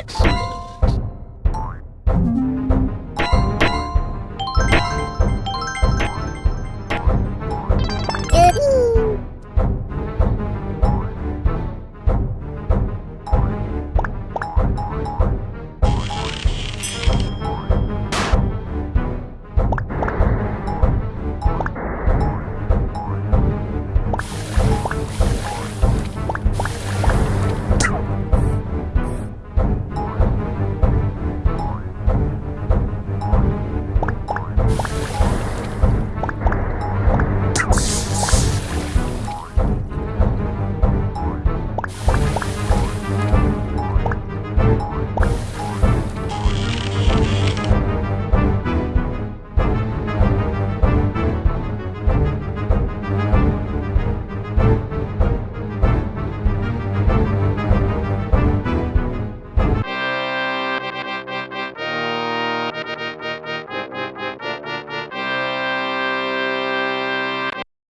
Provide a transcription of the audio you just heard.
excellent.